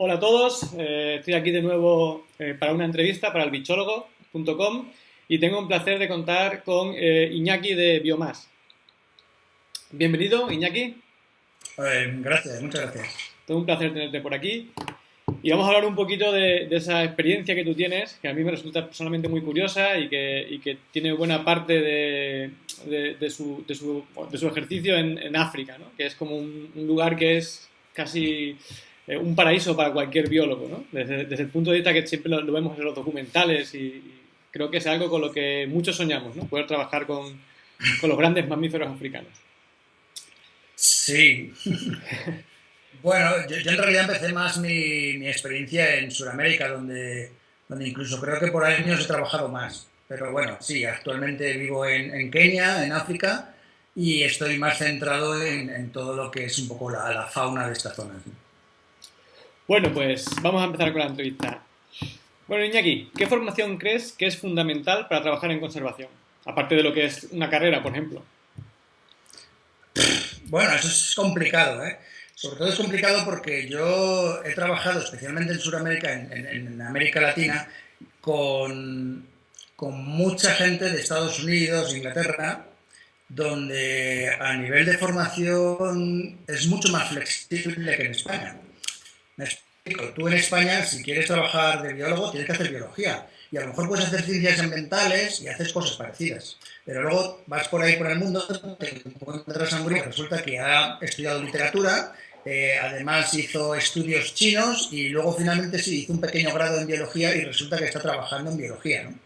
Hola a todos, eh, estoy aquí de nuevo eh, para una entrevista para el bichólogo.com y tengo un placer de contar con eh, Iñaki de Biomas. Bienvenido, Iñaki. gracias, muchas gracias. Todo un placer tenerte por aquí. Y vamos a hablar un poquito de, esa experiencia que tú tienes, que a mí me resulta personalmente muy curiosa y que, tiene buena parte de, su, ejercicio en, África, ¿no? que es como un lugar que es casi eh, un paraíso para cualquier biólogo, ¿no? Desde, el punto de vista que siempre lo, vemos en los documentales y, creo que es algo con lo que muchos soñamos, ¿no? Poder trabajar con, los grandes mamíferos africanos. Sí. bueno, yo, en realidad empecé más mi, experiencia en Sudamérica, donde, donde incluso creo que por años he trabajado más. Pero bueno, sí, actualmente vivo en, Kenia, en África, y estoy más centrado en, todo lo que es un poco la, la fauna de esta zona. Bueno, pues vamos a empezar con la entrevista. Bueno, Iñaki, ¿qué formación crees que es fundamental para trabajar en conservación? Aparte de lo que es una carrera, por ejemplo. Bueno, eso es complicado, ¿eh? Sobre todo es complicado porque yo he trabajado especialmente en Sudamérica, en, América Latina, con, con mucha gente de Estados Unidos, Inglaterra, donde a nivel de formación es mucho más flexible que en España. Me explico, tú en España, si quieres trabajar de biólogo, tienes que hacer biología. Y a lo mejor puedes hacer ciencias ambientales y haces cosas parecidas. Pero luego vas por ahí por el mundo, te encuentras a que resulta que ha estudiado literatura, eh, además hizo estudios chinos y luego finalmente sí hizo un pequeño grado en biología y resulta que está trabajando en biología. ¿no?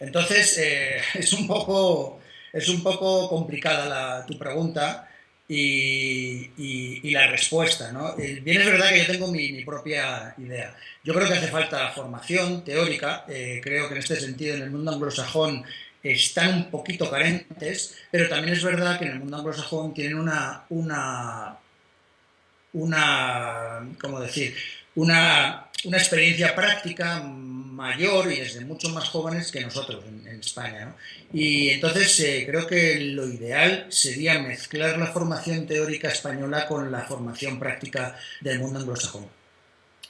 Entonces, eh, es, un poco, es un poco complicada la, tu pregunta y, la respuesta. ¿no? Eh, bien es verdad que yo tengo mi, propia idea. Yo creo que hace falta formación teórica, eh, creo que en este sentido en el mundo anglosajón están un poquito carentes, pero también es verdad que en el mundo anglosajón tienen una, una, una ¿cómo decir? Una, una experiencia práctica mayor y desde mucho más jóvenes que nosotros en, España. Y entonces eh, creo que lo ideal sería mezclar la formación teórica española con la formación práctica del mundo anglosajón.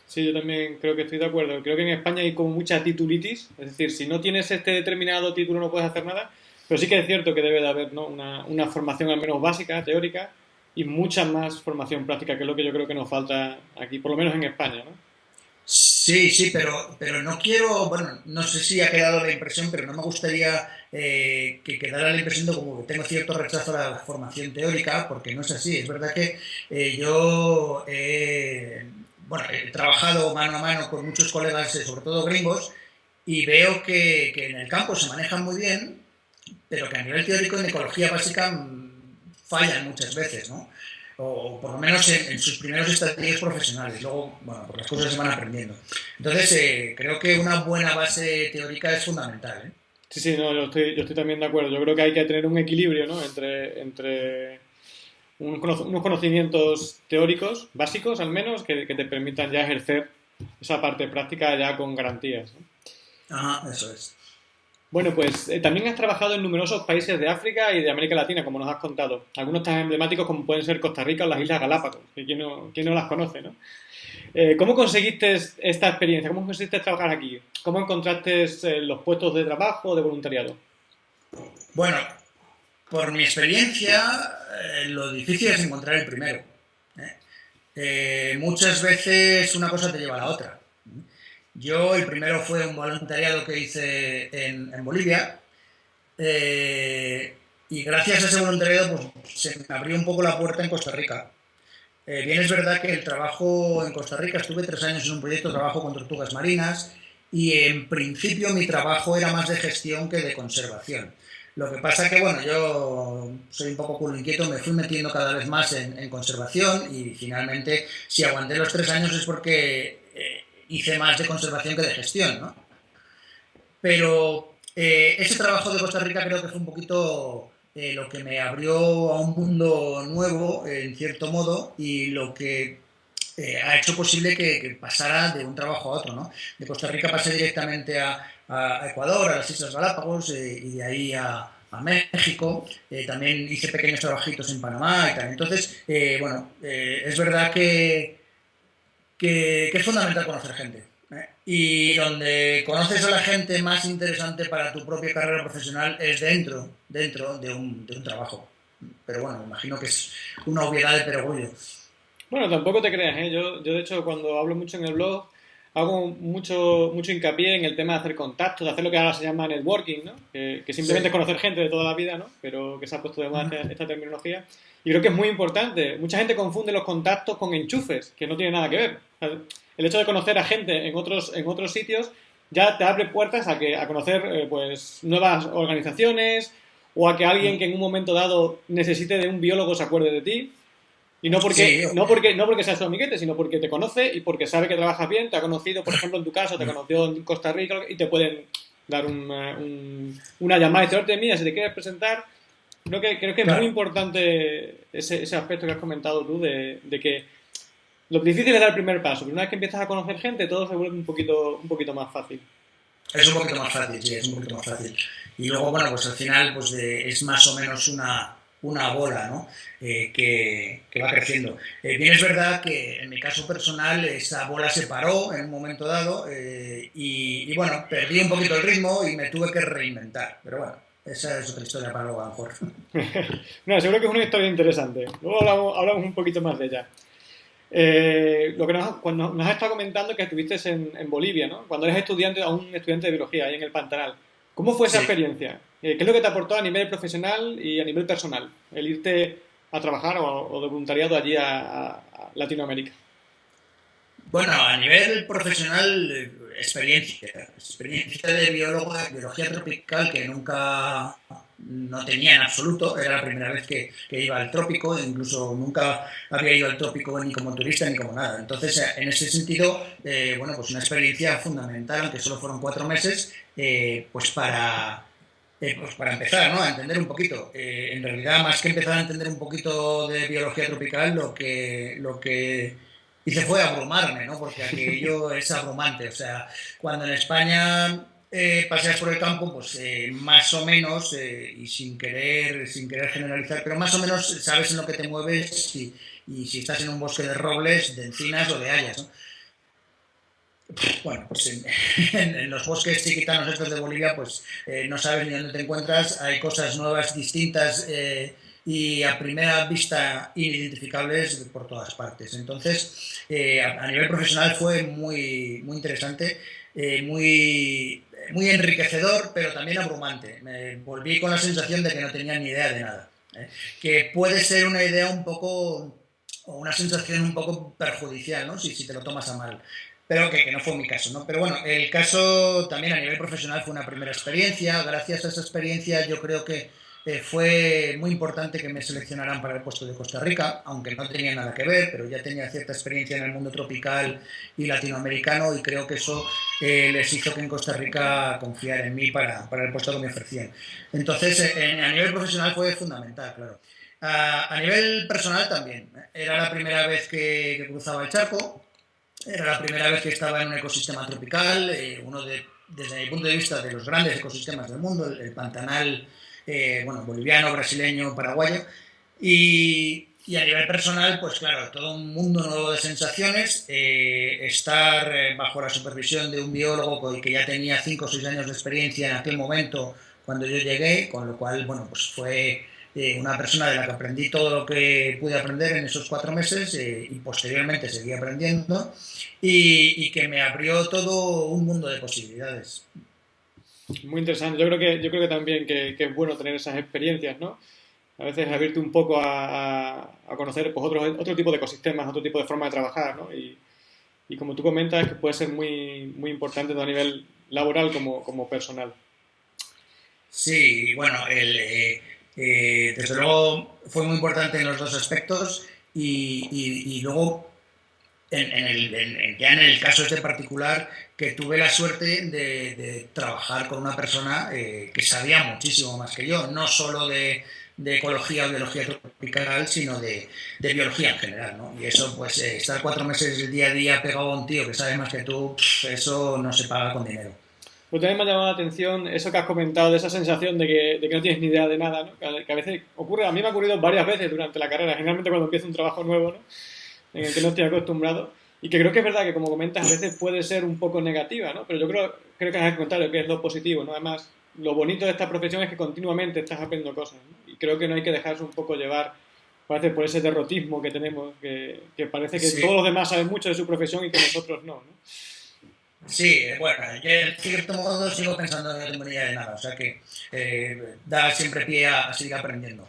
Sí, yo también creo que estoy de acuerdo. Creo que en España hay como mucha titulitis, es decir, si no tienes este determinado título no puedes hacer nada, pero sí que es cierto que debe de haber una, una formación al menos básica, teórica, y mucha más formación práctica, que es lo que yo creo que nos falta aquí, por lo menos en España. ¿no? Sí, sí, pero, pero no quiero, bueno, no sé si ha quedado la impresión, pero no me gustaría eh, que quedara la impresión de como que tengo cierto rechazo a la formación teórica, porque no es así. Es verdad que eh, yo bueno, he trabajado mano a mano con muchos colegas, eh, sobre todo gringos, y veo que, que, en el campo se manejan muy bien, pero que a nivel teórico en ecología básica mm, fallan muchas veces, ¿no? O por lo menos en, sus primeros estadios profesionales. Luego, bueno, pues las cosas se van aprendiendo. Entonces, eh, creo que una buena base teórica es fundamental. ¿eh? Sí, sí, no, yo estoy, yo estoy también de acuerdo. Yo creo que hay que tener un equilibrio ¿no? entre, entre unos conocimientos teóricos, básicos al menos, que, que te permitan ya ejercer esa parte práctica ya con garantías. Ajá, eso es. Bueno, pues eh, también has trabajado en numerosos países de África y de América Latina, como nos has contado. Algunos tan emblemáticos como pueden ser Costa Rica o las Islas Galápagos, que quién no, no las conoce, ¿no? Eh, ¿Cómo conseguiste esta experiencia? ¿Cómo conseguiste trabajar aquí? ¿Cómo encontraste eh, los puestos de trabajo o de voluntariado? Bueno, por mi experiencia, lo difícil es encontrar el primero. muchas veces una cosa te lleva a la otra. Yo, el primero fue un voluntariado que hice en, Bolivia. Eh, y gracias a ese voluntariado pues, se me abrió un poco la puerta en Costa Rica. Eh, bien es verdad que el trabajo en Costa Rica, estuve tres años en un proyecto de trabajo con tortugas marinas y en principio mi trabajo era más de gestión que de conservación. Lo que pasa que, bueno, yo soy un poco culo inquieto, me fui metiendo cada vez más en, conservación y finalmente, si aguanté los tres años es porque eh, hice más de conservación que de gestión, ¿no? Pero eh, ese trabajo de Costa Rica creo que fue un poquito eh, lo que me abrió a un mundo nuevo, en cierto modo, y lo que eh, ha hecho posible que, pasara de un trabajo a otro, ¿no? De Costa Rica pasé directamente a, Ecuador, a las Islas Galápagos, y de ahí a, México, también hice pequeños trabajitos en Panamá y tal. Entonces, bueno, es verdad que que, es fundamental conocer gente. ¿eh? Y donde conoces a la gente más interesante para tu propia carrera profesional es dentro, dentro de un, de un trabajo. Pero bueno, me imagino que es una obviedad de perogrullo. Bueno, tampoco te creas, ¿eh? Yo, yo de hecho cuando hablo mucho en el blog hago mucho, mucho hincapié en el tema de hacer contactos, de hacer lo que ahora se llama networking, ¿no? Que, simplemente es conocer gente de toda la vida, ¿no? Pero que se ha puesto de moda esta, terminología. Y creo que es muy importante. Mucha gente confunde los contactos con enchufes, que no tiene nada que ver. El hecho de conocer a gente en otros, en otros sitios ya te abre puertas a, que, a conocer eh, pues, nuevas organizaciones o a que alguien que en un momento dado necesite de un biólogo se acuerde de ti. Y no porque, no porque, no porque sea su amiguete, sino porque te conoce y porque sabe que trabajas bien, te ha conocido, por ejemplo, en tu caso, te conoció en Costa Rica y te pueden dar una, una llamada y decir, mira, si te quieres presentar, creo que, creo que es muy importante ese, ese, aspecto que has comentado tú de, de, que lo difícil es dar el primer paso, pero una vez que empiezas a conocer gente, todo se vuelve un poquito, un poquito más fácil. Es un poquito más fácil, sí, es un poquito más fácil. Y luego, bueno, pues al final pues es más o menos una una bola ¿no? Eh, que, va creciendo. Eh, bien es verdad que en mi caso personal esa bola se paró en un momento dado eh, y, bueno, perdí un poquito el ritmo y me tuve que reinventar, pero bueno. Esa es otra historia para luego, a lo mejor. no, seguro que es una historia interesante. Luego hablamos, un poquito más de ella. Lo que nos, cuando nos has estado comentando que estuviste en, en, Bolivia, ¿no? Cuando eres estudiante, aún estudiante de biología, ahí en el Pantanal. ¿Cómo fue esa experiencia? Eh, ¿Qué es lo que te aportó a nivel profesional y a nivel personal el irte a trabajar o, de voluntariado allí a, Latinoamérica? Bueno, a nivel profesional, eh, experiencia. Experiencia de biólogo de biología tropical que nunca no tenía en absoluto. Era la primera vez que, iba al trópico, incluso nunca había ido al trópico ni como turista ni como nada. Entonces, en ese sentido, eh, bueno, pues una experiencia fundamental, aunque solo fueron cuatro meses, pues para eh, pues para empezar, ¿no? A entender un poquito. Eh, en realidad, más que empezar a entender un poquito de biología tropical, lo que, lo que hice fue abrumarme, ¿no? Porque aquello es abrumante. O sea, cuando en España eh, paseas por el campo, pues más o menos, y sin querer, sin querer generalizar, pero más o menos sabes en lo que te mueves y, si estás en un bosque de robles, de encinas o de hayas, ¿no? bueno, pues en, los bosques chiquitanos estos de Bolivia, pues eh, no sabes ni dónde te encuentras, hay cosas nuevas, distintas eh, y a primera vista inidentificables por todas partes. Entonces, eh, a, nivel profesional fue muy, muy interesante, muy, muy enriquecedor, pero también abrumante. Me volví con la sensación de que no tenía ni idea de nada. Que puede ser una idea un poco o una sensación un poco perjudicial, ¿no? Si, si te lo tomas a mal pero que, no fue mi caso, ¿no? Pero bueno, el caso también a nivel profesional fue una primera experiencia, gracias a esa experiencia yo creo que eh, fue muy importante que me seleccionaran para el puesto de Costa Rica, aunque no tenía nada que ver, pero ya tenía cierta experiencia en el mundo tropical y latinoamericano y creo que eso eh, les hizo que en Costa Rica confiar en mí para, para el puesto que me ofrecían. Entonces, eh, a nivel profesional fue fundamental, claro. A, nivel personal también. Era la primera vez que cruzaba el charco, era la primera vez que estaba en un ecosistema tropical, eh, uno de, desde mi punto de vista, de los grandes ecosistemas del mundo, el, pantanal eh, bueno, boliviano, brasileño, paraguayo. Y, y, a nivel personal, pues claro, todo un mundo nuevo de sensaciones, eh, estar bajo la supervisión de un biólogo que ya tenía 5 o 6 años de experiencia en aquel momento cuando yo llegué, con lo cual, bueno, pues fue una persona de la que aprendí todo lo que pude aprender en esos cuatro meses eh, y posteriormente seguí aprendiendo y, que me abrió todo un mundo de posibilidades. Muy interesante. Yo creo que, yo creo que también que, es bueno tener esas experiencias, ¿no? A veces abrirte un poco a, a, conocer pues, otro, otro tipo de ecosistemas, otro tipo de forma de trabajar, ¿no? Y, y como tú comentas, que puede ser muy, muy importante tanto a nivel laboral como, como personal. Sí, bueno, el, eh, eh, desde luego fue muy importante en los dos aspectos y, luego en, el, ya en el caso este particular que tuve la suerte de, trabajar con una persona eh, que sabía muchísimo más que yo, no solo de, ecología o biología tropical, sino de, biología en general. ¿no? Y eso, pues, eh, estar cuatro meses día a día pegado a un tío que sabe más que tú, eso no se paga con dinero. Pues también me ha llamado la atención eso que has comentado, de esa sensación de que, de que no tienes ni idea de nada, ¿no? que, a, veces ocurre, a mí me ha ocurrido varias veces durante la carrera, generalmente cuando empiezo un trabajo nuevo, ¿no? En el que no estoy acostumbrado. y que creo que es verdad que, como comentas, a veces puede ser un poco negativa, ¿no? Pero yo creo, creo que es al contrario, que es lo positivo, ¿no? Además, lo bonito de esta profesión es que continuamente estás aprendiendo cosas, Y creo que no hay que dejarse un poco llevar, parece, por ese derrotismo que tenemos, que, parece que todos los demás saben mucho de su profesión y que nosotros no, ¿no? Sí, bueno, yo en cierto modo sigo pensando en la de nada, o sea que eh, da siempre pie a seguir aprendiendo.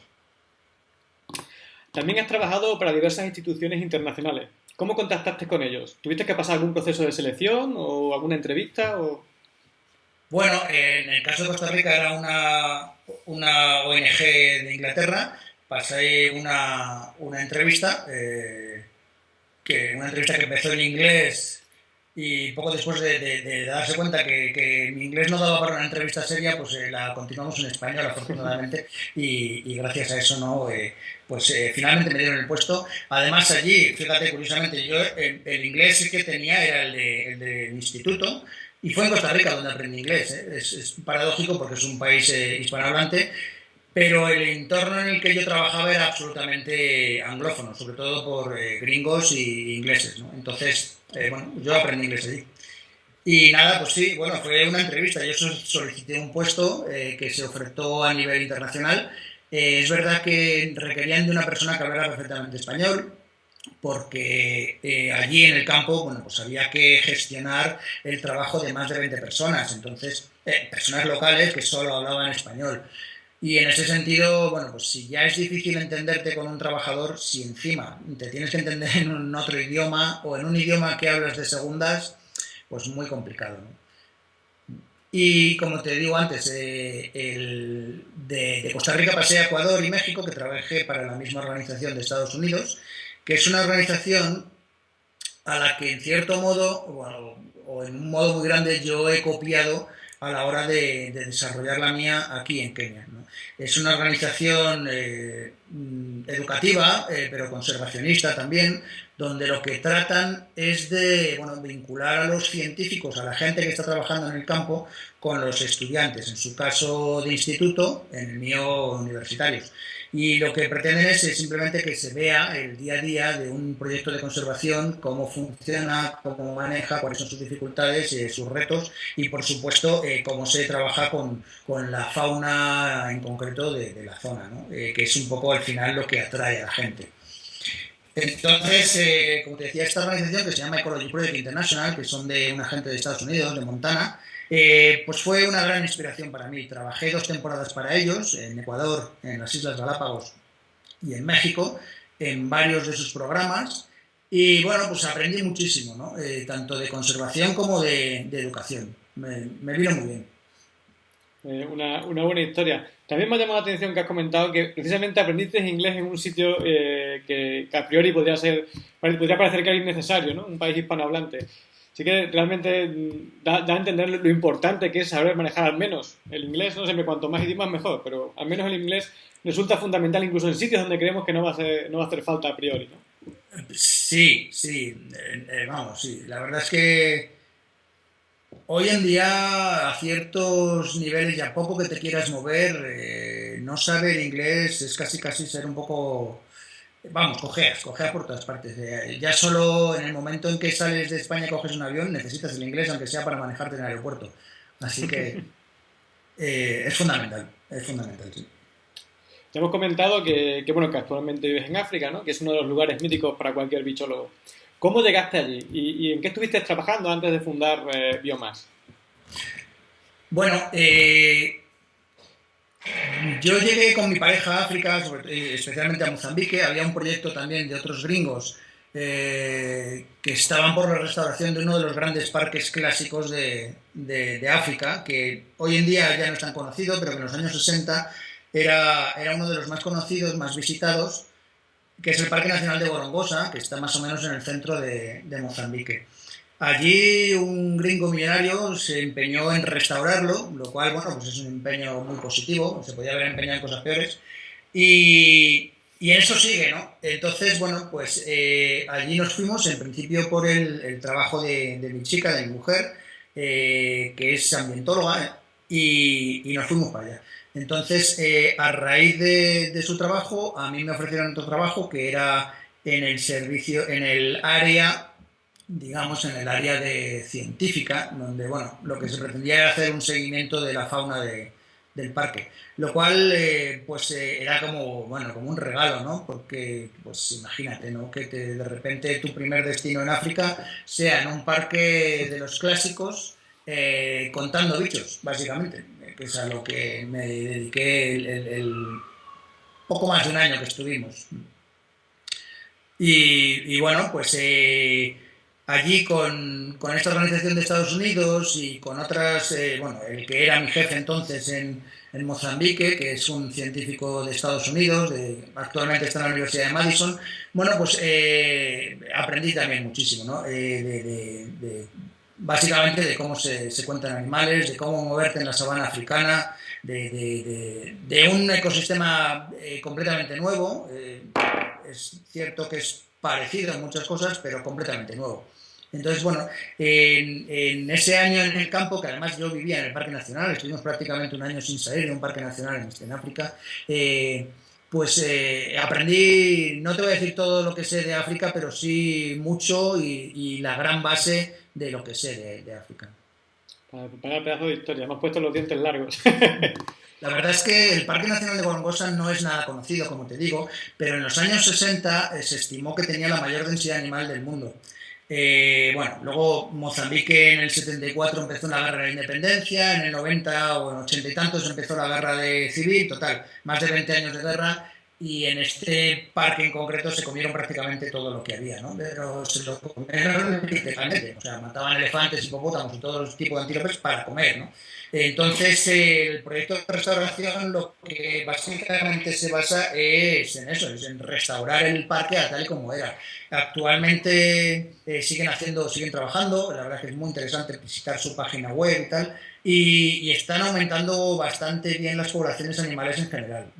También has trabajado para diversas instituciones internacionales. ¿Cómo contactaste con ellos? ¿Tuviste que pasar algún proceso de selección o alguna entrevista? O... Bueno, en el caso de Costa Rica era una, una ONG de Inglaterra. Pasé una, una entrevista, eh, que, una entrevista que empezó en inglés y poco después de, darse cuenta que, mi inglés no daba para una entrevista seria, pues eh, la continuamos en español, afortunadamente, y, gracias a eso, ¿no? Eh, pues eh, finalmente me dieron el puesto. Además, allí, fíjate, curiosamente, yo el, inglés que tenía era el, del instituto, y fue en Costa Rica donde aprendí inglés. Es, es, paradójico porque es un país hispanohablante, pero el entorno en el que yo trabajaba era absolutamente anglófono, sobre todo por gringos y ingleses, ¿no? Entonces, eh, bueno, yo aprendí inglés allí. Y nada, pues sí, bueno, fue una entrevista. Yo solicité un puesto eh, que se ofertó a nivel internacional. Eh, es verdad que requerían de una persona que hablara perfectamente español, porque allí en el campo, bueno, pues había que gestionar el trabajo de más de 20 personas. Entonces, personas locales que solo hablaban español. Y en ese sentido, bueno, pues si ya es difícil entenderte con un trabajador, si encima te tienes que entender en otro idioma o en un idioma que hablas de segundas, pues muy complicado. ¿no? Y como te digo antes, eh, el, de, Costa Rica pasé a Ecuador y México, que trabajé para la misma organización de Estados Unidos, que es una organización a la que en cierto modo, o en un modo muy grande, yo he copiado a la hora de, desarrollar la mía aquí en Kenia. Es una organización eh, mm, educativa, eh, pero conservacionista también, donde lo que tratan es de vincular a los científicos, a la gente que está trabajando en el campo, con los estudiantes, en su caso de instituto, en el mío universitarios y lo que pretenden es simplemente que se vea el día a día de un proyecto de conservación, cómo funciona, cómo maneja, cuáles son sus dificultades, eh, sus retos y por supuesto eh, cómo se trabaja con, con, la fauna en concreto de, la zona. Eh, que es un poco al final lo que atrae a la gente. Entonces, como te decía, esta organización que se llama Ecology Project International, que son de una gente de Estados Unidos, de Montana, eh, pues fue una gran inspiración para mí. Trabajé dos temporadas para ellos, en Ecuador, en las Islas Galápagos y en México, en varios de sus programas. Y bueno, pues aprendí muchísimo, ¿no? Eh, tanto de conservación como de, educación. Me, vino muy bien. Eh, una, buena historia. También me ha llamado la atención que has comentado que precisamente aprendiste inglés en un sitio que, a priori podría, ser, podría parecer que es innecesario, ¿no? Un país hispanohablante sí que realmente mm, da, a entender lo importante que es saber manejar al menos el inglés, no sé, cuanto más idiomas mejor, pero al menos el inglés resulta fundamental incluso en sitios donde creemos que no va a, no va a hacer falta a priori, ¿no? Sí, sí, eh, eh, vamos, sí, la verdad es que hoy en día a ciertos niveles y a poco que te quieras mover, eh, no saber inglés es casi casi ser un poco Vamos, cogeas, cogeas por todas partes. Eh, ya solo en el momento en que sales de España y coges un avión, necesitas el inglés, aunque sea para manejarte en el aeropuerto. Así que eh, es fundamental, es fundamental, sí. Ya hemos comentado que, bueno, que actualmente vives en África, ¿no? que es uno de los lugares míticos para cualquier bichólogo. ¿Cómo llegaste allí? ¿Y, en qué estuviste trabajando antes de fundar eh, Biomas? Bueno, eh, yo llegué con mi pareja a África, eh, especialmente a Mozambique. Había un proyecto también de otros gringos eh, que estaban por la restauración de uno de los grandes parques clásicos de, África, que hoy en día ya no es tan conocido, pero que en los años 60 era, era uno de los más conocidos, más visitados, que es el Parque Nacional de Borongosa, que está más o menos en el centro de, de Mozambique. Allí un gringo millonario se empeñó en restaurarlo, lo cual, bueno, pues es un empeño muy positivo, se podía haber empeñado en cosas peores, y, y eso sigue, ¿no? Entonces, bueno, pues eh, allí nos fuimos, en principio por el, trabajo de, mi chica, de mi mujer, eh, que es ambientóloga, y, nos fuimos para allá. Entonces, eh, a raíz de, de, su trabajo, a mí me ofrecieron otro trabajo que era en el servicio, en el área digamos, en el área de científica, donde, bueno, lo que se pretendía era hacer un seguimiento de la fauna del parque, lo cual, eh, pues, eh, era como, bueno, como un regalo, ¿no? Porque, pues, imagínate, ¿no? Que de repente tu primer destino en África sea en un parque de los clásicos, eh, contando bichos, básicamente, es a lo que me dediqué el, poco más de un año que estuvimos. Y, bueno, pues eh, allí con, esta organización de Estados Unidos y con otras, eh, bueno, el que era mi jefe entonces en, Mozambique, que es un científico de Estados Unidos, actualmente está en la Universidad de Madison, bueno, pues aprendí también muchísimo, ¿no? Básicamente de cómo se, cuentan animales, de cómo moverte en la sabana africana, de, un ecosistema eh, completamente nuevo. Eh, es cierto que es parecido en muchas cosas, pero completamente nuevo. Entonces, bueno, en, ese año en el campo, que además yo vivía en el Parque Nacional, estuvimos prácticamente un año sin salir de un parque nacional en, África, eh, pues aprendí, no te voy a decir todo lo que sé de África, pero sí mucho y, y la gran base de lo que sé de, África. Para preparar pedazo de historia, hemos puesto los dientes largos. La verdad es que el Parque Nacional de Gorongosa no es nada conocido, como te digo, pero en los años 60 eh, se estimó que tenía la mayor densidad animal del mundo. Eh, bueno, luego Mozambique en el 74 empezó la guerra de la independencia, en el 90 o en 80 y tantos empezó la guerra de civil, total, más de 20 años de guerra, y en este parque en concreto se comieron prácticamente todo lo que había, ¿no? Pero se lo comieron literalmente, o sea, mataban elefantes, hipopótamos y todos los tipos de antílopes para comer, ¿no? Entonces, el proyecto de restauración lo que básicamente se basa es en eso, es en restaurar el parque a tal y como era. Actualmente eh, siguen haciendo, siguen trabajando, la verdad que es muy interesante visitar su página web y tal, y, están aumentando bastante bien las poblaciones animales en general.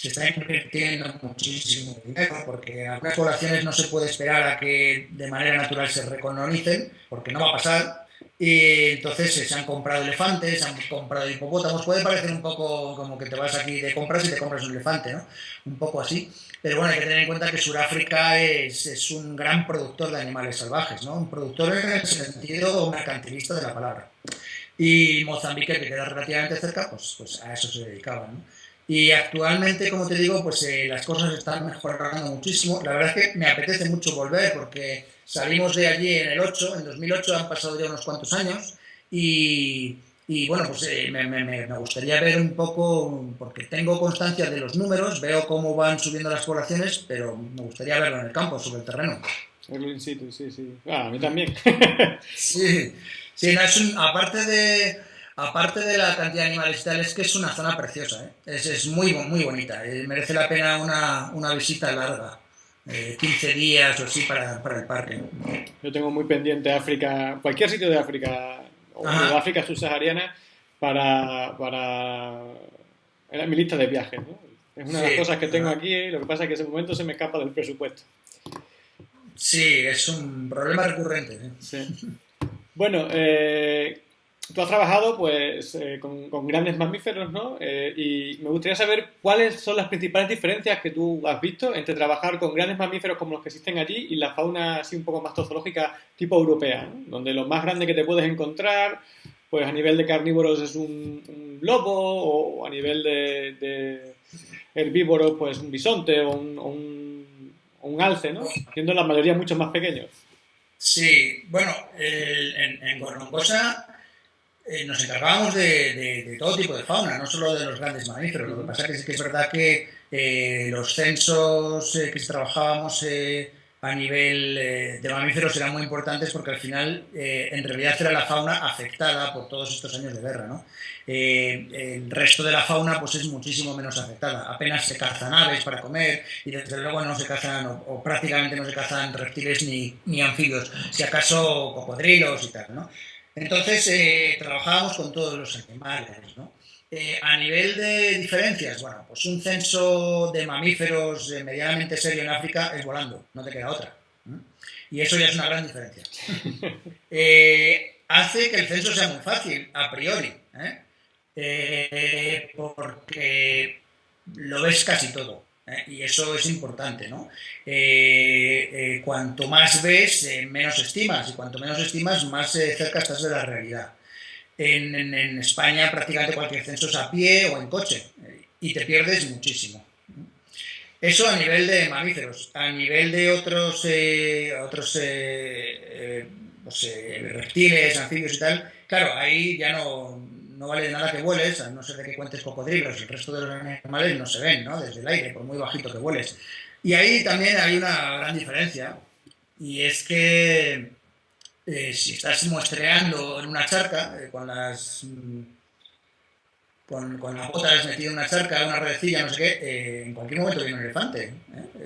Se está invirtiendo muchísimo dinero porque algunas poblaciones no se puede esperar a que de manera natural se recolonicen, porque no va a pasar. Y entonces se han comprado elefantes, se han comprado hipopótamos. Puede parecer un poco como que te vas aquí de compras y te compras un elefante, ¿no? Un poco así. Pero bueno, hay que tener en cuenta que Sudáfrica es, es un gran productor de animales salvajes, ¿no? Un productor en el sentido mercantilista de la palabra. Y Mozambique, que queda relativamente cerca, pues, pues a eso se dedicaba. ¿no? Y actualmente, como te digo, pues eh, las cosas están mejorando muchísimo. La verdad es que me apetece mucho volver porque salimos de allí en el 8, en 2008 han pasado ya unos cuantos años y, y bueno, pues eh, me, me, me, gustaría ver un poco, porque tengo constancia de los números, veo cómo van subiendo las poblaciones, pero me gustaría verlo en el campo, sobre el terreno. En sitio, sí, sí. Ah, a mí también. sí. Sí, aparte, de, aparte de la cantidad de animales y es que es una zona preciosa, ¿eh? es, muy, muy bonita, eh, merece la pena una, visita larga. 15 eh, días o así para, el parque. Yo tengo muy pendiente África, cualquier sitio de África, o de África subsahariana, para, para en mi lista de viajes. Es una de las cosas que tengo aquí, lo que pasa es que ese momento se me escapa del presupuesto. Sí, es un problema recurrente. Sí. Bueno, eh, tú has trabajado pues eh, con, grandes mamíferos, ¿no? Eh, y me gustaría saber cuáles son las principales diferencias que tú has visto entre trabajar con grandes mamíferos como los que existen allí y la fauna así un poco más zoológica tipo europea, ¿no? donde lo más grande que te puedes encontrar, pues a nivel de carnívoros es un, lobo o a nivel de, herbívoros pues un bisonte o un, un alce, ¿no? Siendo la mayoría mucho más pequeños. Sí, bueno, en, en Gorongosa eh, nos encargábamos de, todo tipo de fauna, no solo de los grandes mamíferos. Lo que pasa es que, es verdad que eh, los censos eh, que trabajábamos a nivel de mamíferos eran muy importantes porque al final en realidad era la fauna afectada por todos estos años de guerra. ¿no? el resto de la fauna pues es muchísimo menos afectada. Apenas se cazan aves para comer y desde luego no se cazan o, prácticamente no se cazan reptiles ni, ni, anfibios, si acaso cocodrilos y tal. ¿no? Entonces eh, trabajábamos con todos los animales. ¿no? Eh, a nivel de diferencias, bueno, pues un censo de mamíferos medianamente serio en África es volando, no te queda otra. Y eso ya es una gran diferencia. Eh, hace que el censo sea muy fácil, a priori, porque lo ves casi todo. Y eso es importante, ¿no? eh, cuanto más ves, eh, menos estimas, y cuanto menos estimas, más cerca estás de la realidad. En, España prácticamente cualquier censo es a pie o en coche, y te pierdes muchísimo. Eso a nivel de mamíferos. A nivel de otros, otros pues, reptiles, anfibios y tal, claro, ahí ya no, no vale de nada que vueles, a no ser de que cuentes cocodrilos, el resto de los animales no se ven, ¿no? Desde el aire, por muy bajito que vueles. Y ahí también hay una gran diferencia, y es que eh, si estás muestreando en una charca, eh, con las... Con, con las botas metido en una charca, una redecilla, no sé qué, eh, en cualquier momento viene un elefante.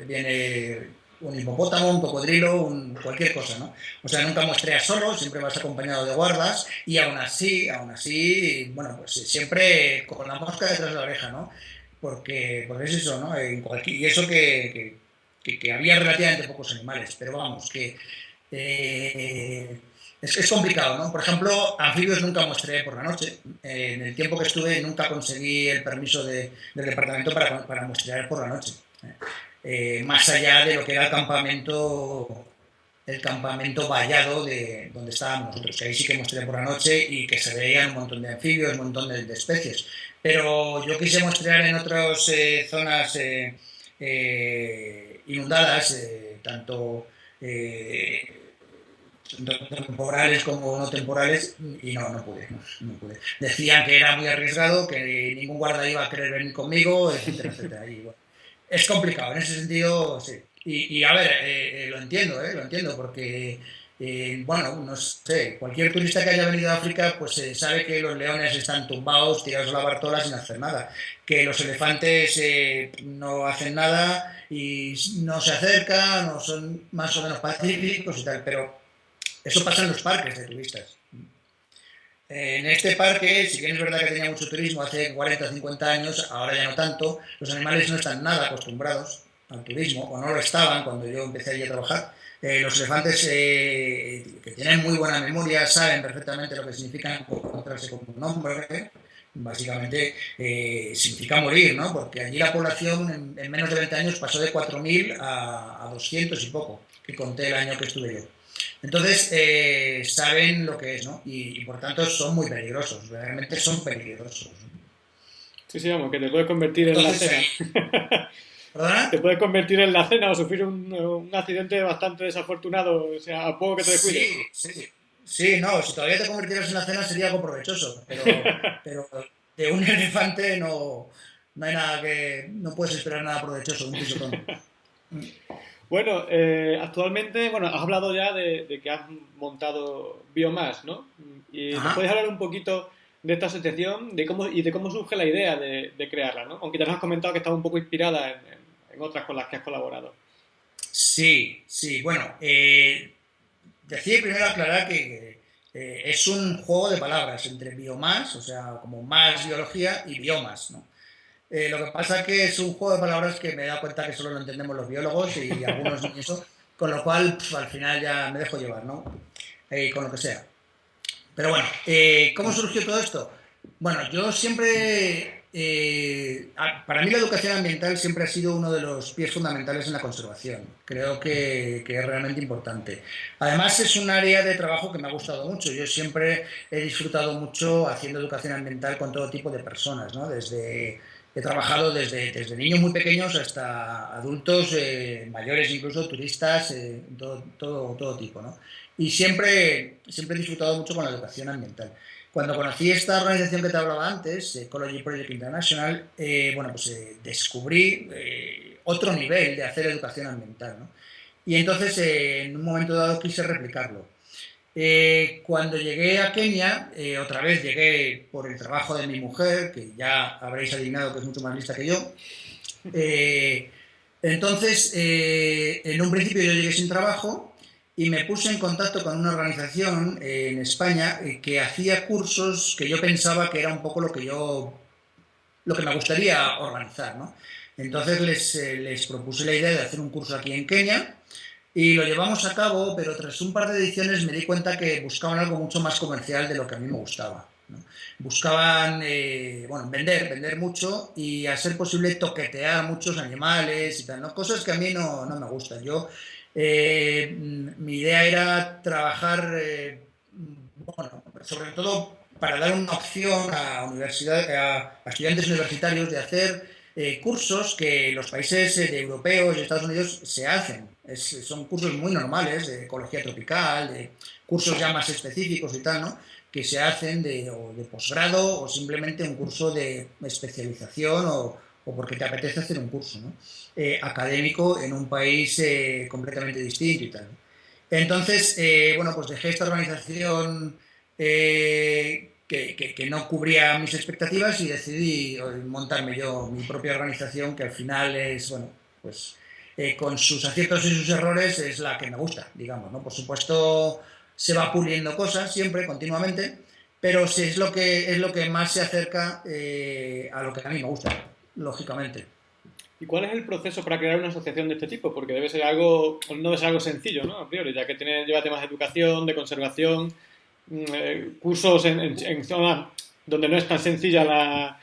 Viene un hipopótamo, un cocodrilo, un, cualquier cosa, ¿no? O sea, nunca muestreas solo, siempre vas acompañado de guardas y aún así, aún así, bueno, pues siempre con la mosca detrás de la oreja, ¿no? Porque, porque es eso, ¿no? y eso que, que, había relativamente pocos animales, pero vamos, que eh, es, complicado, ¿no? Por ejemplo, anfibios nunca mostré por la noche. en el tiempo que estuve nunca conseguí el permiso de, del departamento para, para por la noche. Eh, más allá de lo que era el campamento el campamento vallado de donde estábamos nosotros, que ahí sí que mostré por la noche y que se veían un montón de anfibios, un montón de, especies. Pero yo quise mostrar en otras eh, zonas eh, inundadas, tanto temporales como no temporales, y no, no pude, no, pude. Decían que era muy arriesgado, que ningún guarda iba a querer venir conmigo, etcétera, etcétera. Y, es complicado, en ese sentido, sí. Y, a ver, eh, eh, lo entiendo, eh, lo entiendo, porque, bueno, no sé, cualquier turista que haya venido a África, pues sabe que los leones están tumbados, tirados a la bartola sin hacer nada, que los elefantes no hacen nada y no se acercan, no son más o menos pacíficos y tal, pero eso pasa en los parques de turistas. En este parque, si bien es verdad que tenía mucho turismo hace 40 o 50 años, ahora ya no tanto, los animales no están nada acostumbrados al turismo, o no lo estaban cuando yo empecé allí a trabajar. Eh, los elefantes eh, que tienen muy buena memoria saben perfectamente lo que significa encontrarse con un hombre, básicamente eh, significa morir, ¿no? Porque allí la población en, menos de 20 años pasó de 4.000 a, a 200 y poco, que conté el año que estuve yo. Entonces, eh, saben lo que es, ¿no? Y, por tanto son muy peligrosos, realmente son peligrosos. Sí, sí, vamos, que te puedes convertir en la cena. ¿Perdona? Te puedes convertir en la cena o sufrir un, accidente bastante desafortunado, o sea, a poco que te descuides. Sí, sí. Sí, no, si todavía te convirtieras en la cena sería algo provechoso, pero, pero de un elefante no, no hay nada que. no puedes esperar nada provechoso, un pisotón. Bueno, eh, actualmente, bueno, has hablado ya de, que has montado Biomas, ¿no? Y nos puedes hablar un poquito de esta asociación de cómo, y de cómo surge la idea de, crearla, ¿no? Aunque te has comentado que estaba un poco inspirada en, otras con las que has colaborado. Sí, sí, bueno, eh, decía primero aclarar que eh, es un juego de palabras entre biomas, o sea, como más biología, y biomas, ¿no? Eh, lo que pasa es que es un juego de palabras que me he dado cuenta que solo lo entendemos los biólogos y algunos ni eso, con lo cual al final ya me dejo llevar, ¿no? Eh, con lo que sea. Pero bueno, eh, ¿cómo surgió todo esto? Bueno, yo siempre, para mí la educación ambiental siempre ha sido uno de los pies fundamentales en la conservación. Creo que, que, es realmente importante. Además es un área de trabajo que me ha gustado mucho. Yo siempre he disfrutado mucho haciendo educación ambiental con todo tipo de personas, ¿no? Desde He trabajado desde, desde niños muy pequeños hasta adultos eh, mayores, incluso turistas, eh, todo, todo, todo, tipo. ¿no? Y siempre, siempre he disfrutado mucho con la educación ambiental. Cuando conocí esta organización que te hablaba antes, Ecology Project International, eh, bueno, pues descubrí otro nivel de hacer educación ambiental. ¿no? Y entonces, en un momento dado, quise replicarlo. Eh, cuando llegué a Kenia, eh, otra vez llegué por el trabajo de mi mujer, que ya habréis adivinado que es mucho más lista que yo. Eh, entonces, en un principio yo llegué sin trabajo y me puse en contacto con una organización en España que hacía cursos que yo pensaba que era un poco lo que yo, lo que me gustaría organizar. ¿no? Entonces les, les propuse la idea de hacer un curso aquí en Kenia y lo llevamos a cabo, pero tras un par de ediciones me di cuenta que buscaban algo mucho más comercial de lo que a mí me gustaba. Buscaban eh, bueno, vender, vender mucho y a ser posible toquetear muchos animales y tal, ¿no? cosas que a mí no, no me gustan. Yo Eh, mi idea era trabajar, bueno, sobre todo para dar una opción a, universidad, a, estudiantes universitarios de hacer cursos que los países europeos y Estados Unidos se hacen. Son cursos muy normales de ecología tropical, de cursos ya más específicos y tal, ¿no? que se hacen de, posgrado o simplemente un curso de especialización o, o porque te apetece hacer un curso eh, académico en un país eh, completamente distinto y tal. Entonces, eh, bueno, pues dejé esta organización que, que, no cubría mis expectativas y decidí montarme yo mi propia organización, que al final es, bueno, pues con sus aciertos y sus errores es la que me gusta, digamos, ¿no? Por supuesto, se va puliendo cosas siempre, continuamente, pero sí es lo que, es lo que más se acerca a lo que a mí me gusta lógicamente. ¿Y cuál es el proceso para crear una asociación de este tipo? Porque debe ser algo, no debe ser algo sencillo, ¿no? A priori, ya que tiene, lleva temas de educación, de conservación, mm, eh, cursos en, zonas donde no es tan sencilla la,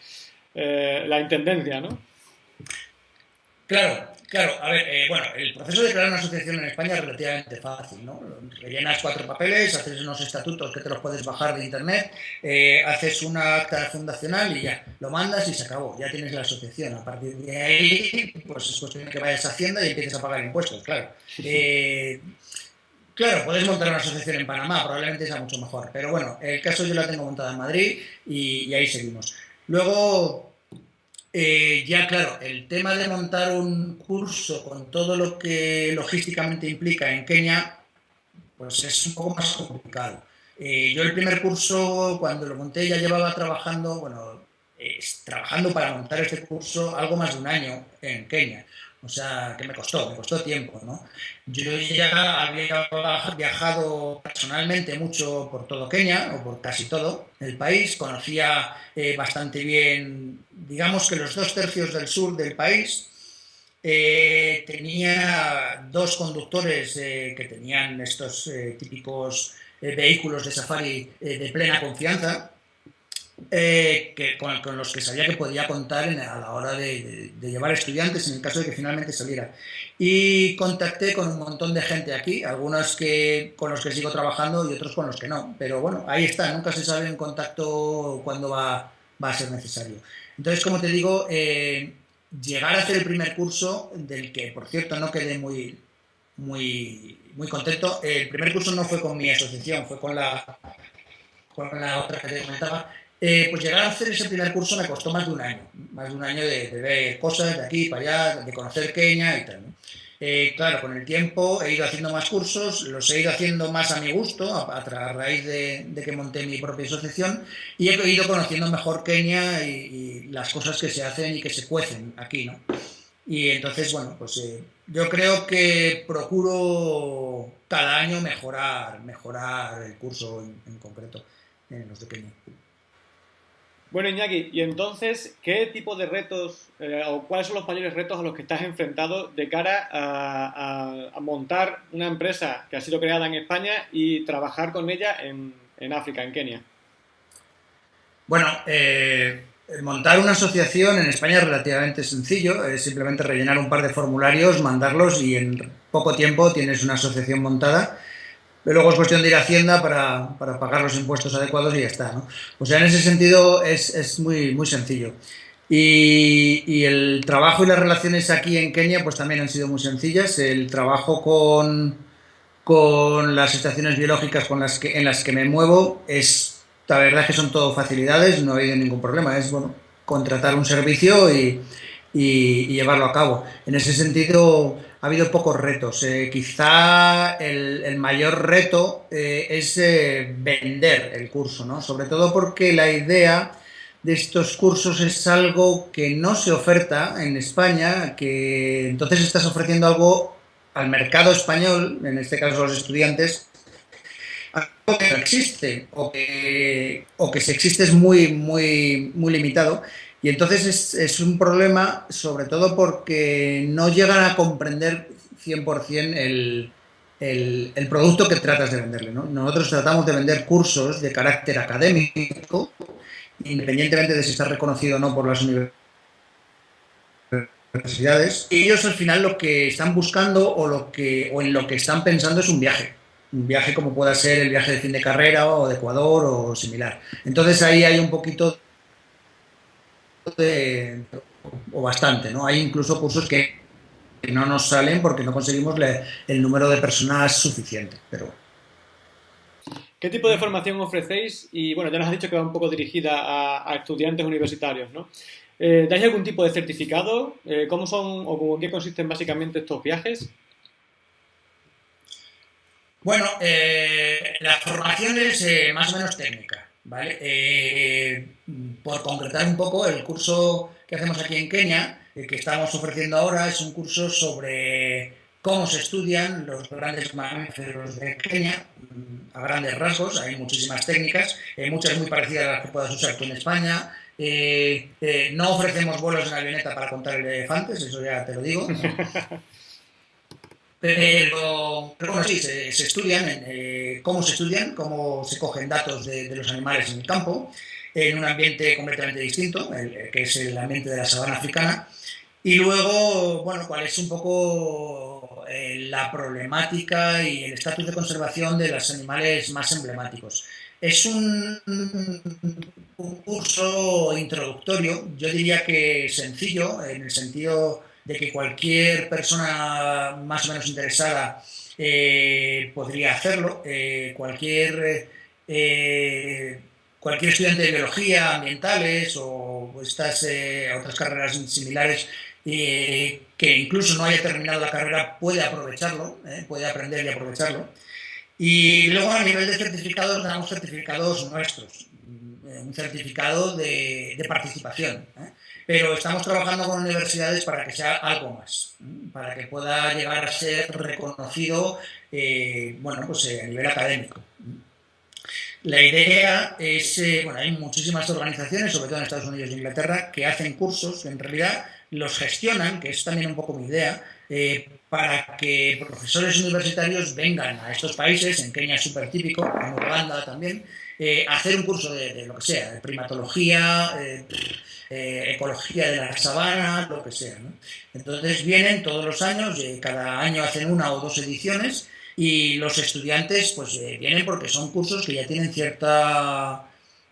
eh, la intendencia, ¿no? Claro, Claro, a ver, eh, bueno, el proceso de crear una asociación en España es relativamente fácil, ¿no? Rellenas cuatro papeles, haces unos estatutos que te los puedes bajar de internet, eh, haces una acta fundacional y ya, lo mandas y se acabó, ya tienes la asociación. A partir de ahí, pues es cuestión de que vayas a Hacienda y empieces a pagar impuestos, claro. Eh, claro, puedes montar una asociación en Panamá, probablemente sea mucho mejor, pero bueno, el caso yo la tengo montada en Madrid y, y ahí seguimos. Luego, eh, ya, claro, el tema de montar un curso con todo lo que logísticamente implica en Kenia, pues es un poco más complicado. Eh, yo el primer curso, cuando lo monté, ya llevaba trabajando, bueno, trabajando para montar este curso algo más de un año en Kenia. O sea, que me costó, me costó tiempo, ¿no? Yo ya había viajado personalmente mucho por todo Kenia, o por casi todo el país, conocía eh, bastante bien, digamos que los dos tercios del sur del país, eh, tenía dos conductores eh, que tenían estos típicos vehículos de safari de plena confianza, eh, que, con, los que sabía que podía contar a la hora de, llevar estudiantes en el caso de que finalmente saliera. Y contacté con un montón de gente aquí, algunos que, con los que sigo trabajando y otros con los que no. Pero bueno, ahí está, nunca se sabe en contacto cuándo va, va a ser necesario. Entonces, como te digo, eh, llegar a hacer el primer curso, del que por cierto no quedé muy, muy, muy contento, el primer curso no fue con mi asociación, fue con la, con la otra que te comentaba, eh, pues llegar a hacer ese primer curso me costó más de un año, más de un año de, ver cosas de aquí para allá, de conocer Kenia y tal. Eh, claro, con el tiempo he ido haciendo más cursos, los he ido haciendo más a mi gusto, a, raíz de, que monté mi propia asociación, y he ido conociendo mejor Kenia y, las cosas que se hacen y que se cuecen aquí, ¿no? Y entonces, bueno, pues eh, yo creo que procuro cada año mejorar, mejorar el curso en, en concreto en los de Kenia. Bueno, Iñaki, y entonces, ¿qué tipo de retos eh, o cuáles son los mayores retos a los que estás enfrentado de cara a, montar una empresa que ha sido creada en España y trabajar con ella en, África, en Kenia? Bueno, eh, montar una asociación en España es relativamente sencillo, es simplemente rellenar un par de formularios, mandarlos y en poco tiempo tienes una asociación montada luego es cuestión de ir a Hacienda para, para, pagar los impuestos adecuados y ya está. ¿no? O sea, en ese sentido es, es muy, muy sencillo. Y, y, el trabajo y las relaciones aquí en Kenia pues también han sido muy sencillas. El trabajo con, con las estaciones biológicas con las que, en las que me muevo es, la verdad que son todo facilidades, no ha habido ningún problema. Es, bueno, contratar un servicio y, y, llevarlo a cabo. En ese sentido, ha habido pocos retos. Eh, quizá el, mayor reto eh, es eh, vender el curso, ¿no? sobre todo porque la idea de estos cursos es algo que no se oferta en España, que entonces estás ofreciendo algo al mercado español, en este caso los estudiantes, algo que no existe o que, o que si existe es muy, muy, muy limitado y entonces es, un problema, sobre todo porque no llegan a comprender 100% el, el, el, producto que tratas de venderle. ¿no? Nosotros tratamos de vender cursos de carácter académico, independientemente de si está reconocido o no por las universidades universidades. Ellos al final lo que están buscando o, lo que, o en lo que están pensando es un viaje. Un viaje como pueda ser el viaje de fin de carrera o de Ecuador o similar. Entonces ahí hay un poquito de, o bastante, ¿no? Hay incluso cursos que no nos salen porque no conseguimos el número de personas suficiente, pero ¿Qué tipo de formación ofrecéis? Y bueno, ya nos has dicho que va un poco dirigida a, estudiantes universitarios, ¿no? Eh, ¿Dais algún tipo de certificado? Eh, ¿Cómo son o en qué consisten básicamente estos viajes? Bueno, eh, la formación es más o menos técnica, ¿vale? por concretar un poco, el curso que hacemos aquí en Kenia, el que estamos ofreciendo ahora, es un curso sobre cómo se estudian los grandes mamíferos de Kenia, mm, a grandes rasgos, hay muchísimas técnicas, eh, muchas muy parecidas a las que puedas usar tú en España. Eh, eh, no ofrecemos vuelos en avioneta para contar elefantes, eso ya te lo digo. Pero, bueno, sí, se, estudian, cómo se estudian, cómo se cogen datos de, los animales en el campo, en un ambiente completamente distinto, que es el ambiente de la sabana africana, y luego, bueno, cuál es un poco eh, la problemática y el estatus de conservación de los animales más emblemáticos. Es un, curso introductorio, yo diría que sencillo, en el sentido de que cualquier persona más o menos interesada eh, podría hacerlo, eh, cualquier, cualquier estudiante de biología, ambientales o estas otras carreras similares que incluso no haya terminado la carrera puede aprovecharlo, ¿eh? puede aprender y aprovecharlo. Y luego a nivel de certificados damos certificados nuestros, eh, un certificado de, participación. ¿eh? Pero estamos trabajando con universidades para que sea algo más, para que pueda llegar a ser reconocido bueno, pues, a nivel académico. La idea es, bueno, hay muchísimas organizaciones, sobre todo en Estados Unidos e Inglaterra, que hacen cursos que en realidad los gestionan, que es también un poco mi idea, eh, para que profesores universitarios vengan a estos países, en Kenia es súper típico, en Uganda también, eh, hacer un curso de, lo que sea, de primatología, eh, ecología de la sabana, lo que sea. Entonces vienen todos los años, cada año hacen una o dos ediciones, y los estudiantes pues vienen porque son cursos que ya tienen cierta,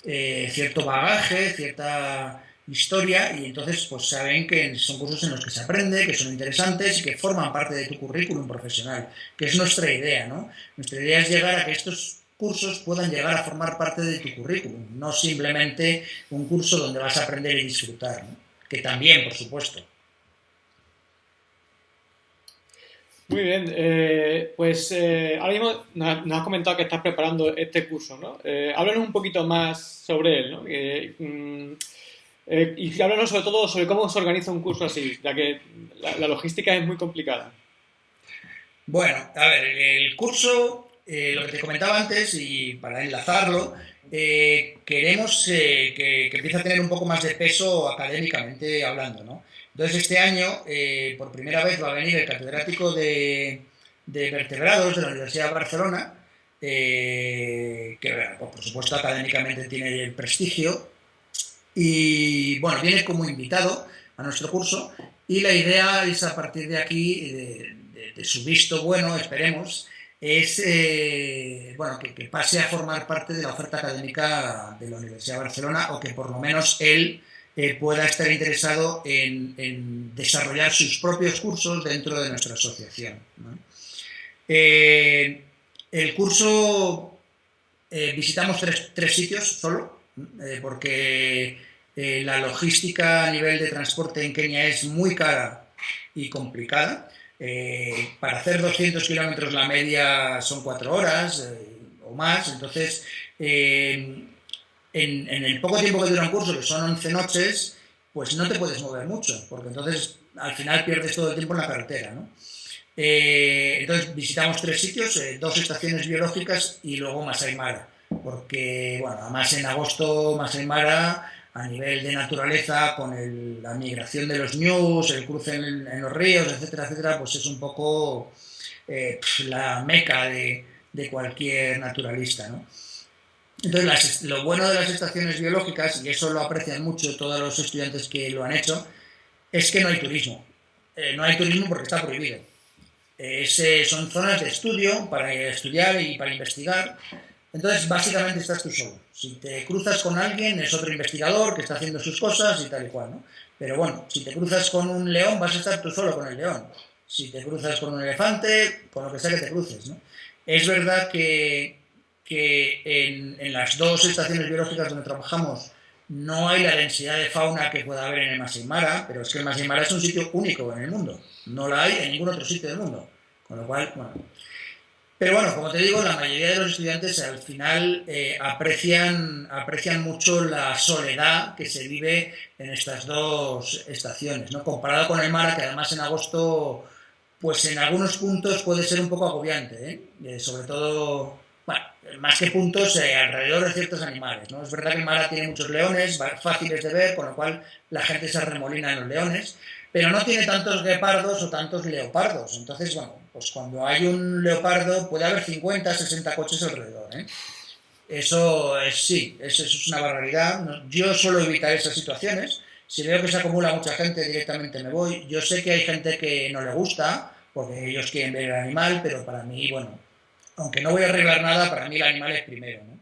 cierto bagaje, cierta historia y entonces pues saben que son cursos en los que se aprende, que son interesantes y que forman parte de tu currículum profesional, que es nuestra idea, ¿no? Nuestra idea es llegar a que estos cursos puedan llegar a formar parte de tu currículum, no simplemente un curso donde vas a aprender y disfrutar, que también, por supuesto. Muy bien, eh, pues eh, ahora mismo nos has comentado que estás preparando este curso, ¿no? Eh, háblanos un poquito más sobre él, ¿no? Mm, y háblanos sobre todo sobre cómo se organiza un curso así, ya que la, logística es muy complicada. Bueno, a ver, el curso, eh, lo que te comentaba antes, y para enlazarlo, eh, queremos que, empiece a tener un poco más de peso académicamente hablando. Entonces este año, por primera vez, va a venir el catedrático de, vertebrados de la Universidad de Barcelona, que por supuesto académicamente tiene el prestigio, y bueno, viene como invitado a nuestro curso y la idea es a partir de aquí, de, su visto bueno, esperemos, es eh, bueno, que, pase a formar parte de la oferta académica de la Universidad de Barcelona o que por lo menos él eh, pueda estar interesado en, desarrollar sus propios cursos dentro de nuestra asociación. Eh, el curso visitamos tres, tres, sitios solo, porque la logística a nivel de transporte en Kenia es muy cara y complicada. Eh, para hacer 200 kilómetros la media son cuatro horas eh, o más, entonces en, el poco tiempo que dura un curso, que son 11 noches, pues no te puedes mover mucho, porque entonces al final pierdes todo el tiempo en la carretera. entonces visitamos tres sitios, dos estaciones biológicas y luego Masai Mara, porque bueno, además en agosto Masai Mara a nivel de naturaleza, con la migración de los ñus, el cruce en, los ríos, etcétera, etcétera, pues es un poco eh, la meca de, cualquier naturalista. ¿no? Entonces, lo bueno de las estaciones biológicas, y eso lo aprecian mucho todos los estudiantes que lo han hecho, es que no hay turismo. eh, no hay turismo porque está prohibido. son zonas de estudio para estudiar y para investigar. Entonces, básicamente estás tú solo. Si te cruzas con alguien, es otro investigador que está haciendo sus cosas y tal y cual, ¿no? Pero bueno, si te cruzas con un león, vas a estar tú solo con el león. Si te cruzas con un elefante, con lo que sea que te cruces, ¿no? Es verdad que, que en, en las dos estaciones biológicas donde trabajamos no hay la densidad de fauna que pueda haber en el Masai Mara, pero es que el Masai Mara es un sitio único en el mundo. No la hay en ningún otro sitio del mundo. Con lo cual, bueno, pero bueno, como te digo, la mayoría de los estudiantes al final eh, aprecian, aprecian mucho la soledad que se vive en estas dos estaciones, ¿no? Comparado con el Mara, que además en agosto, pues en algunos puntos puede ser un poco agobiante, ¿eh? Eh, sobre todo, más que puntos, alrededor de ciertos animales, ¿no? Es verdad que Mara tiene muchos leones, fáciles de ver, con lo cual la gente se arremolina en los leones, pero no tiene tantos guepardos o tantos leopardos. Entonces, bueno, pues cuando hay un leopardo puede haber 50, 60 coches alrededor. ¿eh? Eso es sí, eso, es una barbaridad. Yo suelo evitar esas situaciones. Si veo que se acumula mucha gente, directamente me voy. Yo sé que hay gente que no le gusta, porque ellos quieren ver el animal, pero para mí, bueno, aunque no voy a arreglar nada, para mí el animal es primero. ¿no?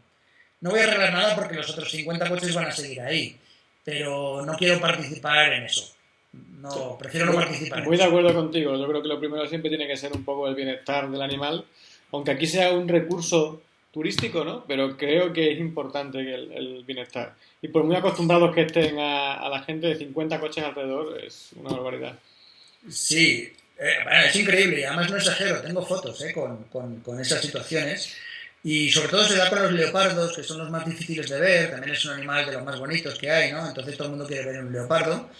no voy a arreglar nada porque los otros 50 coches van a seguir ahí, pero no quiero participar en eso. No, prefiero no participar. Muy de acuerdo contigo. Yo creo que lo primero siempre tiene que ser un poco el bienestar del animal, aunque aquí sea un recurso turístico, ¿no? Pero creo que es importante el, bienestar. Y por muy acostumbrados que estén a, la gente de 50 coches alrededor, es una barbaridad. Sí, eh, es increíble. Además no exagero, tengo fotos ¿eh? con, con, con esas situaciones. Y sobre todo se da con los leopardos, que son los más difíciles de ver, también es un animal de los más bonitos que hay, ¿no? Entonces todo el mundo quiere ver un leopardo.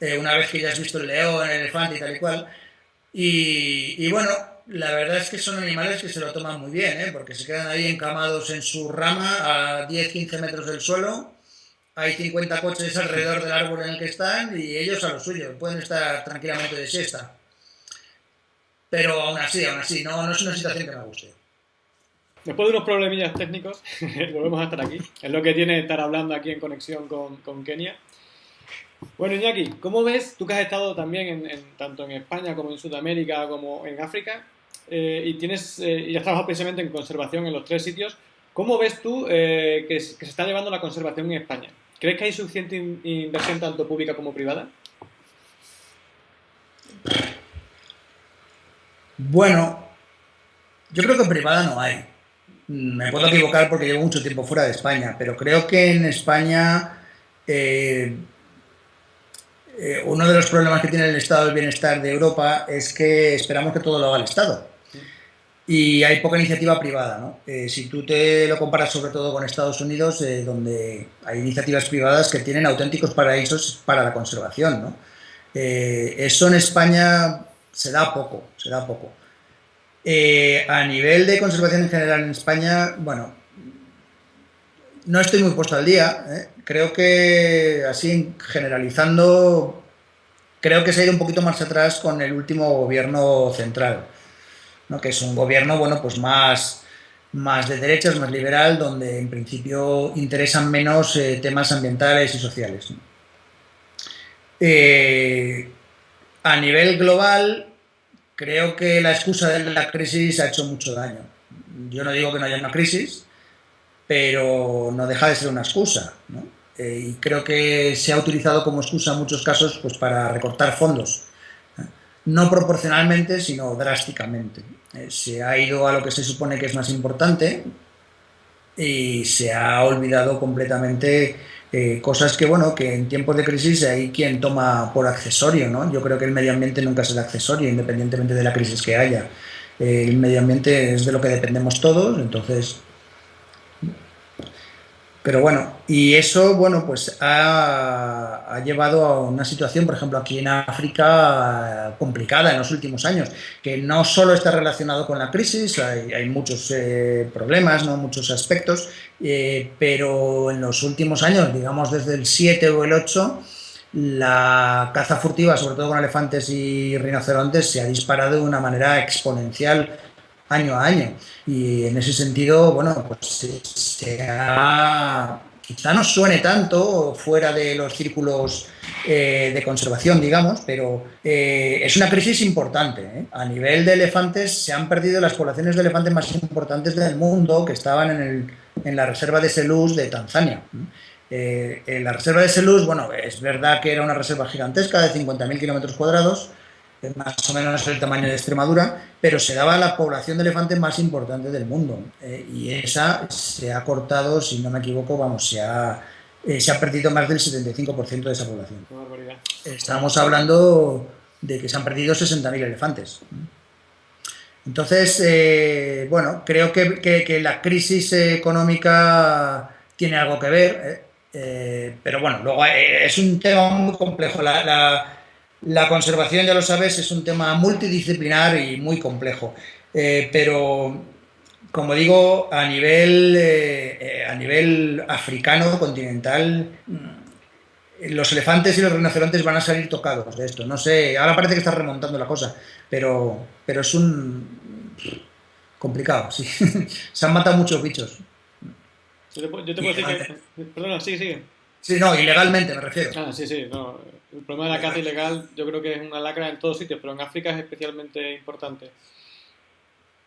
Eh, una vez que ya has visto el león, el elefante y tal y cual. Y, bueno, la verdad es que son animales que se lo toman muy bien, ¿eh? porque se quedan ahí encamados en su rama a 10-15 metros del suelo. Hay 50 coches alrededor del árbol en el que están y ellos a lo suyo, pueden estar tranquilamente de siesta. Pero aún así, aún así, no, no es una situación que me guste. Después de unos problemillas técnicos, volvemos a estar aquí. Es lo que tiene estar hablando aquí en conexión con, con Kenia. Bueno, Iñaki, ¿cómo ves, tú que has estado también en, tanto en España como en Sudamérica como en África, eh, y tienes eh, y has trabajado precisamente en conservación en los tres sitios, ¿cómo ves tú eh, que, se está llevando la conservación en España? ¿Crees que hay suficiente inversión tanto pública como privada? Bueno, yo creo que privada no hay. Me puedo equivocar porque llevo mucho tiempo fuera de España, pero creo que en España eh, uno de los problemas que tiene el estado del bienestar de Europa es que esperamos que todo lo haga el Estado. Y hay poca iniciativa privada. ¿no? Eh, si tú te lo comparas sobre todo con Estados Unidos, eh, donde hay iniciativas privadas que tienen auténticos paraísos para la conservación. ¿no? eso en España se da poco, se da poco. a nivel de conservación en general en España, bueno, no estoy muy puesto al día. ¿eh? Creo que, así generalizando, creo que se ha ido un poquito más atrás con el último gobierno central, ¿no? que es un gobierno bueno, pues más, más de derechas, más liberal, donde en principio interesan menos eh, temas ambientales y sociales. Eh, a nivel global, creo que la excusa de la crisis ha hecho mucho daño. Yo no digo que no haya una crisis, pero no deja de ser una excusa. Eh, y creo que se ha utilizado como excusa en muchos casos pues, para recortar fondos. ¿eh? No proporcionalmente, sino drásticamente. Eh, se ha ido a lo que se supone que es más importante y se ha olvidado completamente cosas que, bueno, que en tiempos de crisis hay quien toma por accesorio, ¿no? Yo creo que el medio ambiente nunca será accesorio, independientemente de la crisis que haya. el medio ambiente es de lo que dependemos todos, entonces pero bueno, y eso, bueno, pues ha, llevado a una situación, por ejemplo, aquí en África complicada en los últimos años, que no solo está relacionado con la crisis, hay, muchos eh, problemas, ¿no? muchos aspectos, eh, pero en los últimos años, digamos desde el 7 o el 8, la caza furtiva, sobre todo con elefantes y rinocerontes, se ha disparado de una manera exponencial año a año. Y en ese sentido, bueno, pues se ha, quizá no suene tanto fuera de los círculos eh, de conservación, digamos, pero eh, es una crisis importante. ¿eh? A nivel de elefantes se han perdido las poblaciones de elefantes más importantes del mundo que estaban en, en la reserva de Selous de Tanzania. en la reserva de Selous, bueno, es verdad que era una reserva gigantesca de 50.000 kilómetros cuadrados, más o menos el tamaño de Extremadura, pero se daba la población de elefantes más importante del mundo. Eh, y esa se ha cortado, si no me equivoco, vamos, se ha, eh, se ha perdido más del 75% de esa población. Estamos hablando de que se han perdido 60.000 elefantes. Entonces, eh, bueno, creo que, que, la crisis económica tiene algo que ver, pero bueno, luego es un tema muy complejo. la la conservación, ya lo sabes, es un tema multidisciplinar y muy complejo, eh, pero como digo, a nivel, eh, eh, a nivel africano, continental, mm, los elefantes y los rinocerontes van a salir tocados de esto. No sé, ahora parece que está remontando la cosa, pero, pero es un complicado, sí. Se han matado muchos bichos. Yo te, puedo decir que... Perdona, sigue, sigue. Sí, no, ilegalmente me refiero. Ah, sí, sí, no. El problema de la caza ilegal yo creo que es una lacra en todos sitios, pero en África es especialmente importante.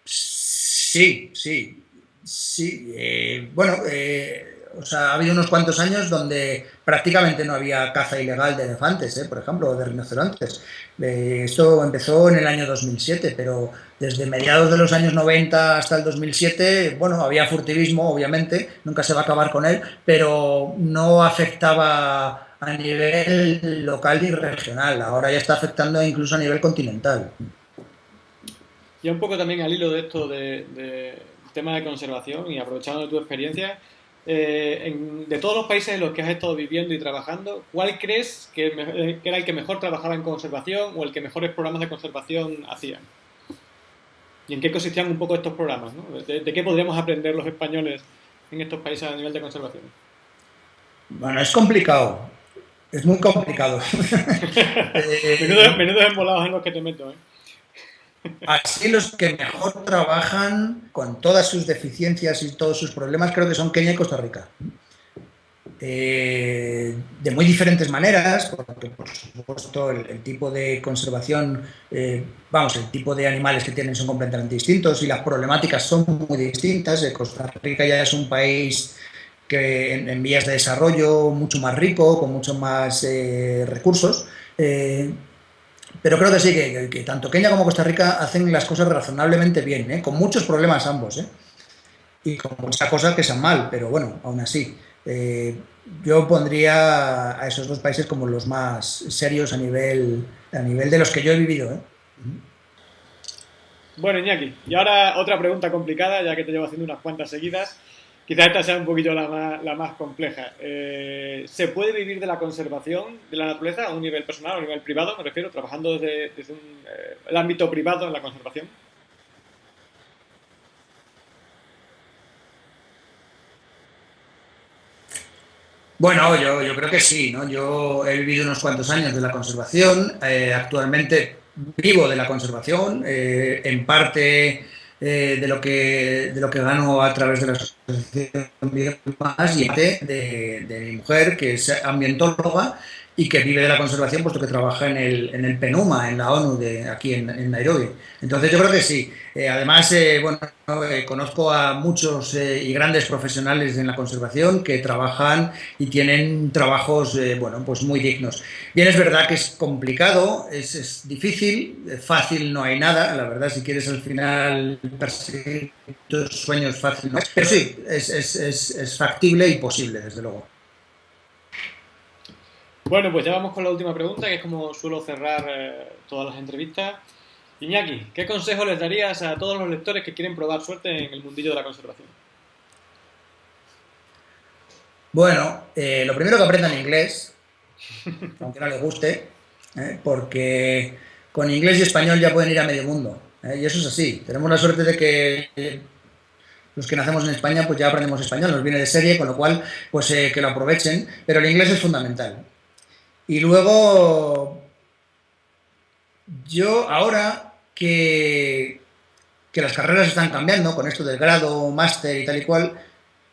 Sí, sí, sí. Eh, bueno, eh, o sea, ha habido unos cuantos años donde prácticamente no había caza ilegal de elefantes, ¿eh? por ejemplo, o de rinocerontes. Eh, esto empezó en el año 2007, pero desde mediados de los años 90 hasta el 2007, bueno, había furtivismo, obviamente, nunca se va a acabar con él, pero no afectaba a nivel local y regional. Ahora ya está afectando incluso a nivel continental. Y un poco también al hilo de esto de, de tema de conservación y aprovechando tu experiencia, eh, de todos los países en los que has estado viviendo y trabajando, ¿cuál crees que, era el que mejor trabajaba en conservación o el que mejores programas de conservación hacían? ¿Y en qué consistían un poco estos programas? ¿De, qué podríamos aprender los españoles en estos países a nivel de conservación? Bueno, es complicado. Es muy complicado. menudos, menudos embolados en los que te meto, ¿eh? Así los que mejor trabajan con todas sus deficiencias y todos sus problemas creo que son Kenia y Costa Rica. Eh, de muy diferentes maneras, porque por supuesto el, tipo de conservación, eh, vamos, el tipo de animales que tienen son completamente distintos y las problemáticas son muy distintas. Eh, Costa Rica ya es un país que en, vías de desarrollo mucho más rico, con muchos más recursos. Pero creo que sí, que, tanto Kenia como Costa Rica hacen las cosas razonablemente bien, ¿eh? con muchos problemas ambos. ¿eh? Y con muchas cosas que sean mal, pero bueno, aún así. Eh, yo pondría a esos dos países como los más serios a nivel, a nivel de los que yo he vivido. ¿eh? Bueno, Iñaki, y ahora otra pregunta complicada, ya que te llevo haciendo unas cuantas seguidas. Quizás esta sea un poquito la más, la más compleja. Eh, ¿Se puede vivir de la conservación de la naturaleza a un nivel personal, a un nivel privado, me refiero, trabajando desde, eh, el ámbito privado en la conservación? Bueno, yo, yo, creo que sí, ¿no? Yo he vivido unos cuantos años de la conservación, eh, actualmente vivo de la conservación, en parte eh, de, lo que, de lo que gano a través de la asociación más y de, de, mi mujer, que es ambientóloga y que vive de la conservación, puesto que trabaja en el, en el PENUMA, en la ONU, de, aquí en, Nairobi. Entonces yo creo que sí. Eh, además, eh, bueno, eh, conozco a muchos y grandes profesionales en la conservación que trabajan y tienen trabajos, bueno, pues muy dignos. Bien, es verdad que es complicado, es, es difícil, fácil no hay nada, la verdad, si quieres al final perseguir tus sueños fácil no pero sí, es, es, es factible y posible, desde luego. Bueno, pues ya vamos con la última pregunta, que es como suelo cerrar eh, todas las entrevistas. Iñaki, ¿qué consejo les darías a todos los lectores que quieren probar suerte en el mundillo de la conservación? Bueno, eh, lo primero que aprendan inglés, aunque no les guste, eh, porque con inglés y español ya pueden ir a medio mundo. y eso es así. Tenemos la suerte de que los que nacemos en España pues ya aprendemos español, nos viene de serie, con lo cual pues que lo aprovechen, pero el inglés es fundamental. Y luego, yo ahora que, que las carreras están cambiando con esto del grado, máster y tal y cual,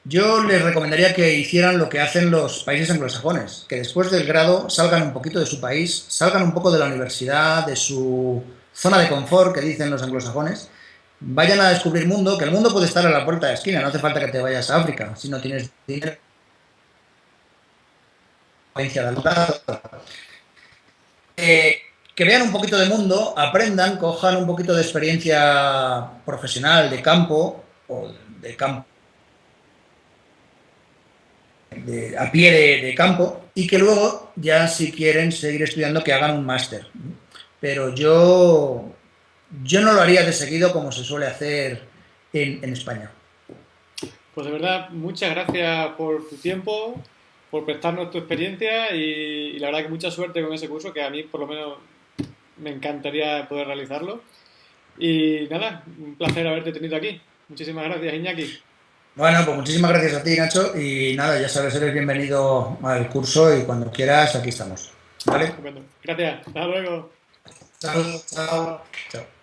Yo les recomendaría que hicieran lo que hacen los países anglosajones, que después del grado salgan un poquito de su país, salgan un poco de la universidad, de su zona de confort, que dicen los anglosajones, vayan a descubrir mundo, que el mundo puede estar a la puerta de la esquina, no hace falta que te vayas a África, si no tienes dinero. Eh, que vean un poquito de mundo, aprendan, cojan un poquito de experiencia profesional, de campo, o de campo, a pie de, campo, y que luego ya si quieren seguir estudiando que hagan un máster. Pero yo yo no lo haría de seguido como se suele hacer en, España. Pues de verdad, muchas gracias por tu tiempo, por prestarnos tu experiencia y, la verdad que mucha suerte con ese curso que a mí por lo menos me encantaría poder realizarlo. Y nada, un placer haberte tenido aquí. Muchísimas gracias, Iñaki. Bueno, pues muchísimas gracias a ti, Nacho. Y nada, ya sabes, eres bienvenido al curso y cuando quieras, aquí estamos. ¿Vale? Gracias. Hasta luego. Chao, chao. Chao.